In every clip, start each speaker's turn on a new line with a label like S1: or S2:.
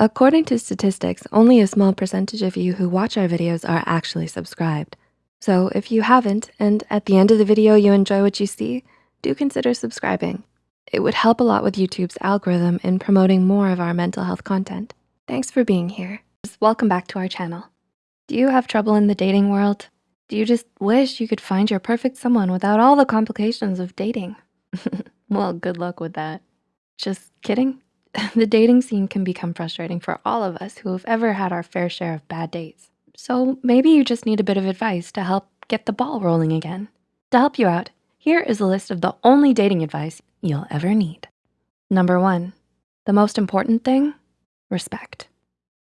S1: According to statistics, only a small percentage of you who watch our videos are actually subscribed. So if you haven't, and at the end of the video you enjoy what you see, do consider subscribing. It would help a lot with YouTube's algorithm in promoting more of our mental health content. Thanks for being here. Welcome back to our channel. Do you have trouble in the dating world? Do you just wish you could find your perfect someone without all the complications of dating? well, good luck with that. Just kidding. the dating scene can become frustrating for all of us who have ever had our fair share of bad dates. So maybe you just need a bit of advice to help get the ball rolling again. To help you out, here is a list of the only dating advice you'll ever need. Number one, the most important thing, respect.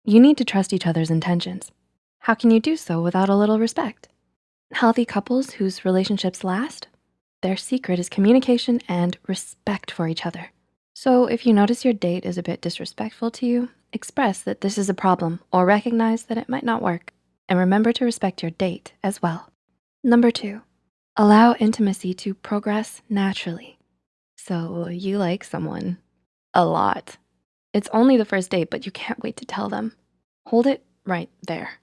S1: You need to trust each other's intentions. How can you do so without a little respect? Healthy couples whose relationships last, their secret is communication and respect for each other. So if you notice your date is a bit disrespectful to you, express that this is a problem or recognize that it might not work. And remember to respect your date as well. Number two, allow intimacy to progress naturally. So you like someone a lot. It's only the first date, but you can't wait to tell them. Hold it right there.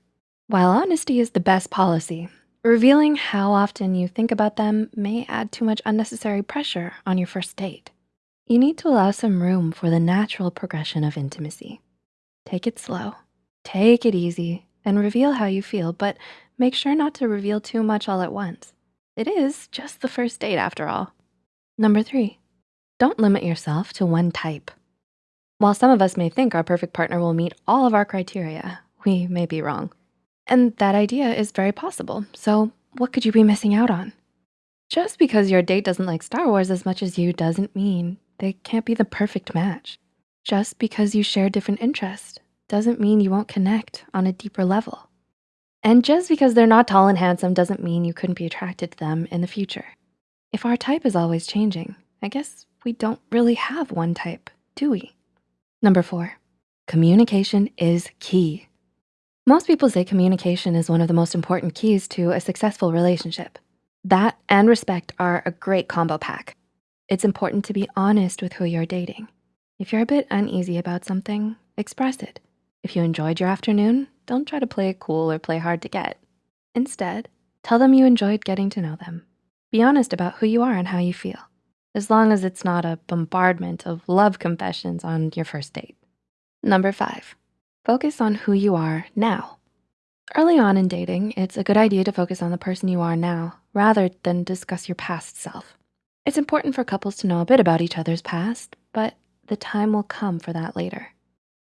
S1: While honesty is the best policy, revealing how often you think about them may add too much unnecessary pressure on your first date. You need to allow some room for the natural progression of intimacy. Take it slow, take it easy, and reveal how you feel, but make sure not to reveal too much all at once. It is just the first date after all. Number three, don't limit yourself to one type. While some of us may think our perfect partner will meet all of our criteria, we may be wrong. And that idea is very possible. So what could you be missing out on? Just because your date doesn't like Star Wars as much as you doesn't mean they can't be the perfect match. Just because you share different interests doesn't mean you won't connect on a deeper level. And just because they're not tall and handsome doesn't mean you couldn't be attracted to them in the future. If our type is always changing, I guess we don't really have one type, do we? Number four, communication is key. Most people say communication is one of the most important keys to a successful relationship. That and respect are a great combo pack. It's important to be honest with who you're dating. If you're a bit uneasy about something, express it. If you enjoyed your afternoon, don't try to play it cool or play hard to get. Instead, tell them you enjoyed getting to know them. Be honest about who you are and how you feel, as long as it's not a bombardment of love confessions on your first date. Number five, focus on who you are now. Early on in dating, it's a good idea to focus on the person you are now rather than discuss your past self. It's important for couples to know a bit about each other's past, but the time will come for that later.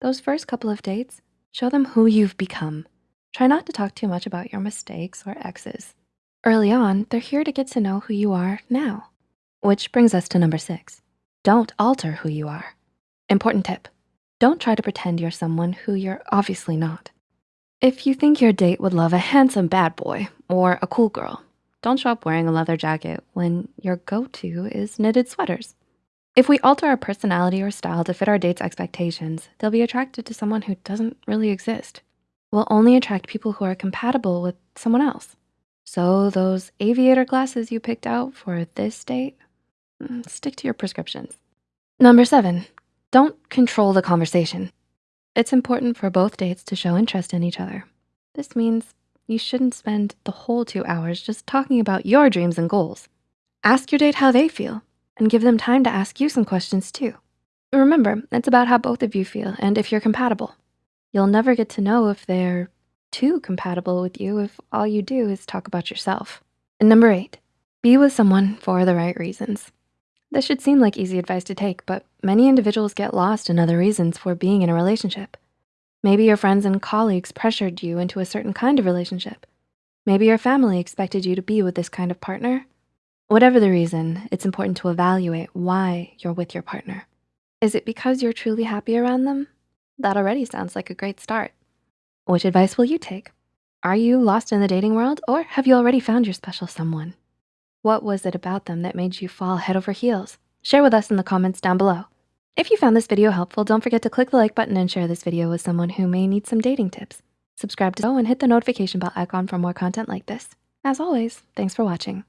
S1: Those first couple of dates, show them who you've become. Try not to talk too much about your mistakes or exes. Early on, they're here to get to know who you are now. Which brings us to number six. Don't alter who you are. Important tip, don't try to pretend you're someone who you're obviously not. If you think your date would love a handsome bad boy or a cool girl, don't show up wearing a leather jacket when your go-to is knitted sweaters. If we alter our personality or style to fit our date's expectations, they'll be attracted to someone who doesn't really exist. We'll only attract people who are compatible with someone else. So those aviator glasses you picked out for this date, mm, stick to your prescriptions. Number seven, don't control the conversation. It's important for both dates to show interest in each other. This means you shouldn't spend the whole two hours just talking about your dreams and goals. Ask your date how they feel and give them time to ask you some questions too. Remember, it's about how both of you feel and if you're compatible. You'll never get to know if they're too compatible with you if all you do is talk about yourself. And number eight, be with someone for the right reasons. This should seem like easy advice to take, but many individuals get lost in other reasons for being in a relationship. Maybe your friends and colleagues pressured you into a certain kind of relationship. Maybe your family expected you to be with this kind of partner. Whatever the reason, it's important to evaluate why you're with your partner. Is it because you're truly happy around them? That already sounds like a great start. Which advice will you take? Are you lost in the dating world or have you already found your special someone? What was it about them that made you fall head over heels? Share with us in the comments down below. If you found this video helpful, don't forget to click the like button and share this video with someone who may need some dating tips. Subscribe to the and hit the notification bell icon for more content like this. As always, thanks for watching.